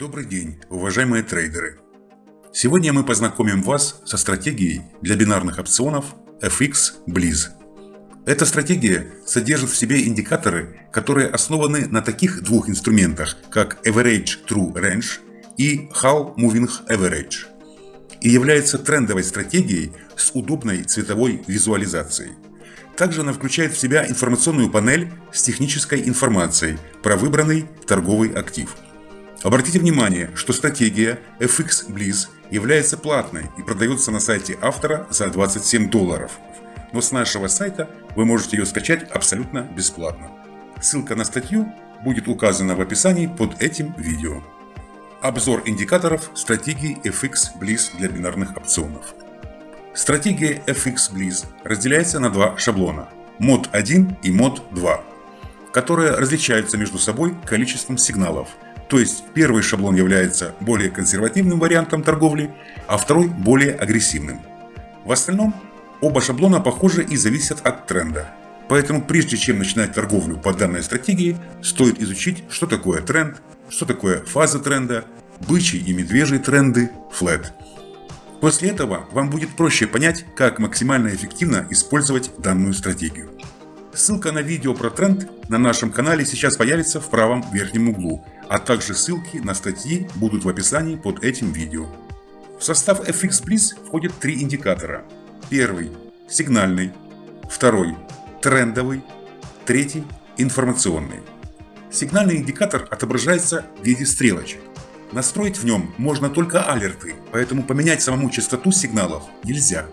Добрый день, уважаемые трейдеры! Сегодня мы познакомим вас со стратегией для бинарных опционов FX Bliss. Эта стратегия содержит в себе индикаторы, которые основаны на таких двух инструментах, как Average True Range и How Moving Average, и является трендовой стратегией с удобной цветовой визуализацией. Также она включает в себя информационную панель с технической информацией про выбранный торговый актив – Обратите внимание, что стратегия FX Bliss является платной и продается на сайте автора за 27 долларов. Но с нашего сайта вы можете ее скачать абсолютно бесплатно. Ссылка на статью будет указана в описании под этим видео. Обзор индикаторов стратегии FX Bliss для бинарных опционов. Стратегия FX Bliss разделяется на два шаблона – мод 1 и мод 2, которые различаются между собой количеством сигналов – то есть первый шаблон является более консервативным вариантом торговли, а второй более агрессивным. В остальном оба шаблона похожи и зависят от тренда. Поэтому прежде чем начинать торговлю по данной стратегии, стоит изучить, что такое тренд, что такое фаза тренда, бычий и медвежий тренды, флет. После этого вам будет проще понять, как максимально эффективно использовать данную стратегию. Ссылка на видео про тренд на нашем канале сейчас появится в правом верхнем углу, а также ссылки на статьи будут в описании под этим видео. В состав FX Bliss входят три индикатора. Первый – сигнальный, второй – трендовый, третий – информационный. Сигнальный индикатор отображается в виде стрелочек. Настроить в нем можно только алерты, поэтому поменять самому частоту сигналов нельзя.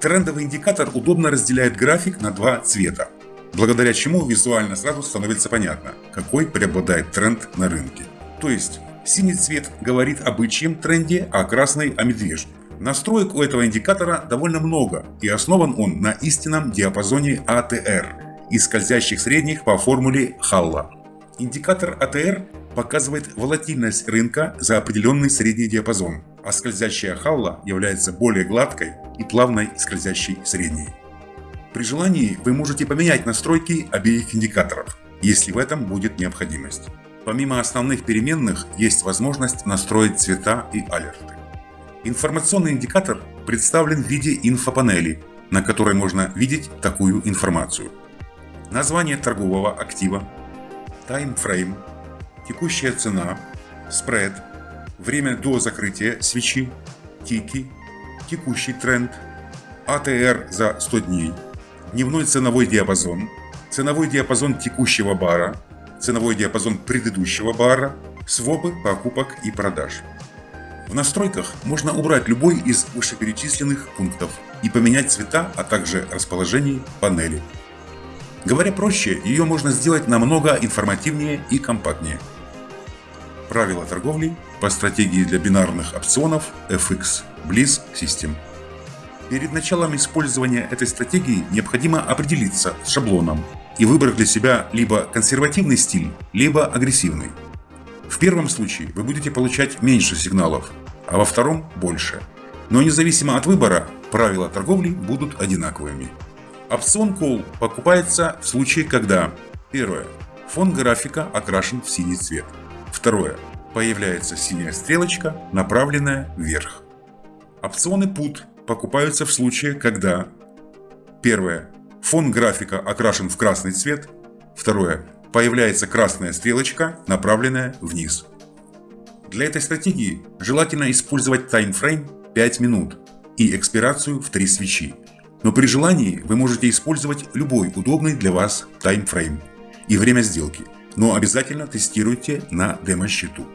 Трендовый индикатор удобно разделяет график на два цвета благодаря чему визуально сразу становится понятно, какой преобладает тренд на рынке. То есть, синий цвет говорит о бычьем тренде, а красный о медвежьем. Настроек у этого индикатора довольно много, и основан он на истинном диапазоне ATR а и скользящих средних по формуле Халла. Индикатор ATR а показывает волатильность рынка за определенный средний диапазон, а скользящая Халла является более гладкой и плавной скользящей средней. При желании вы можете поменять настройки обеих индикаторов, если в этом будет необходимость. Помимо основных переменных, есть возможность настроить цвета и алерты. Информационный индикатор представлен в виде инфопанели, на которой можно видеть такую информацию. Название торгового актива, таймфрейм, текущая цена, спред, время до закрытия свечи, тики, текущий тренд, АТР за 100 дней, дневной ценовой диапазон, ценовой диапазон текущего бара, ценовой диапазон предыдущего бара, свопы покупок и продаж. В настройках можно убрать любой из вышеперечисленных пунктов и поменять цвета, а также расположение панели. Говоря проще, ее можно сделать намного информативнее и компактнее. Правила торговли по стратегии для бинарных опционов FX Bliss System. Перед началом использования этой стратегии необходимо определиться с шаблоном и выбрать для себя либо консервативный стиль, либо агрессивный. В первом случае вы будете получать меньше сигналов, а во втором – больше. Но независимо от выбора, правила торговли будут одинаковыми. Опцион Call покупается в случае, когда Первое. Фон графика окрашен в синий цвет. Второе. Появляется синяя стрелочка, направленная вверх. Опционы Put покупаются в случае, когда Первое. Фон графика окрашен в красный цвет. Второе. Появляется красная стрелочка, направленная вниз. Для этой стратегии желательно использовать таймфрейм 5 минут и экспирацию в 3 свечи. Но при желании вы можете использовать любой удобный для вас таймфрейм и время сделки, но обязательно тестируйте на демо-счету.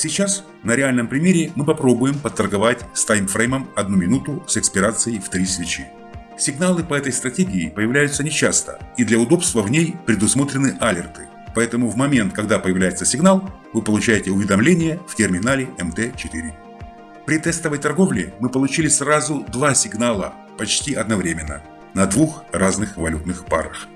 Сейчас на реальном примере мы попробуем подторговать с таймфреймом 1 минуту с экспирацией в 3 свечи. Сигналы по этой стратегии появляются нечасто, и для удобства в ней предусмотрены алерты. Поэтому в момент, когда появляется сигнал, вы получаете уведомление в терминале MT4. При тестовой торговле мы получили сразу два сигнала почти одновременно на двух разных валютных парах.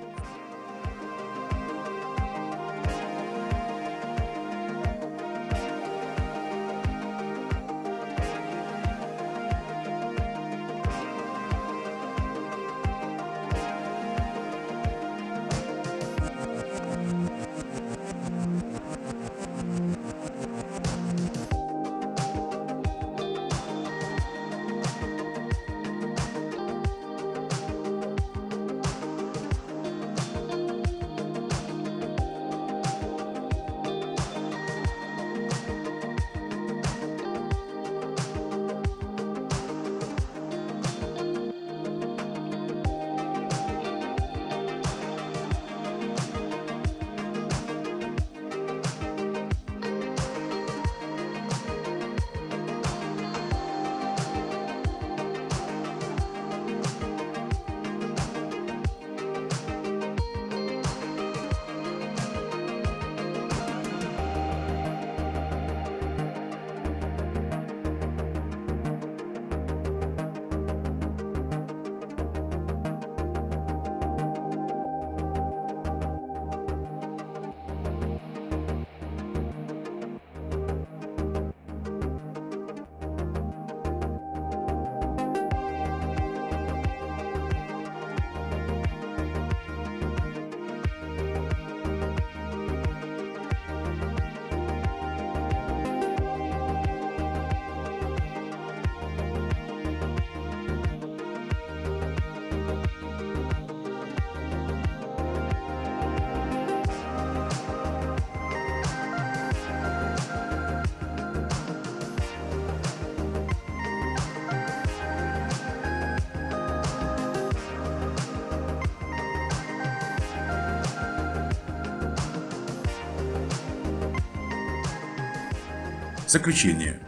Заключение.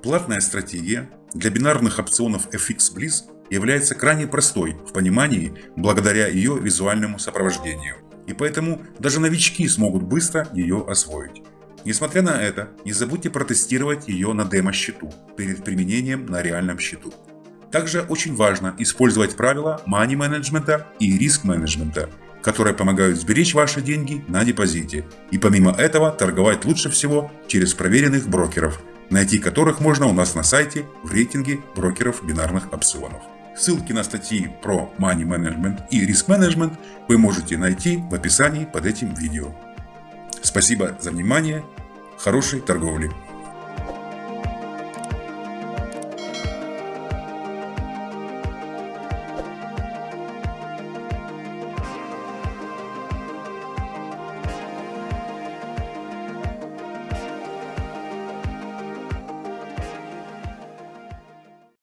Платная стратегия для бинарных опционов FX Bliss является крайне простой в понимании благодаря ее визуальному сопровождению. И поэтому даже новички смогут быстро ее освоить. Несмотря на это, не забудьте протестировать ее на демо-счету перед применением на реальном счету. Также очень важно использовать правила money менеджмента и риск менеджмента, которые помогают сберечь ваши деньги на депозите. И помимо этого торговать лучше всего через проверенных брокеров, найти которых можно у нас на сайте в рейтинге брокеров бинарных опционов. Ссылки на статьи про Money Management и Risk Management вы можете найти в описании под этим видео. Спасибо за внимание, хорошей торговли!